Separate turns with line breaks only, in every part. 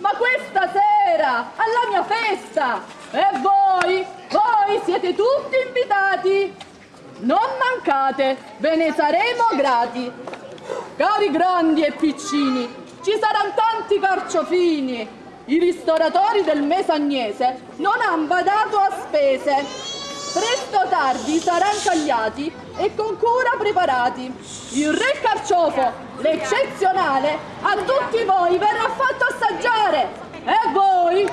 ma questa sera, alla mia festa, e voi, voi siete tutti invitati. Non mancate, ve ne saremo grati. Cari grandi e piccini, ci saranno tanti carciofini. I ristoratori del Mesagnese non hanno badato a spese. Presto o tardi saranno tagliati e con cura preparati. Il re carciofo, l'eccezionale, a tutti voi verrà fatto assaggiare. E voi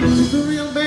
This
the real
man.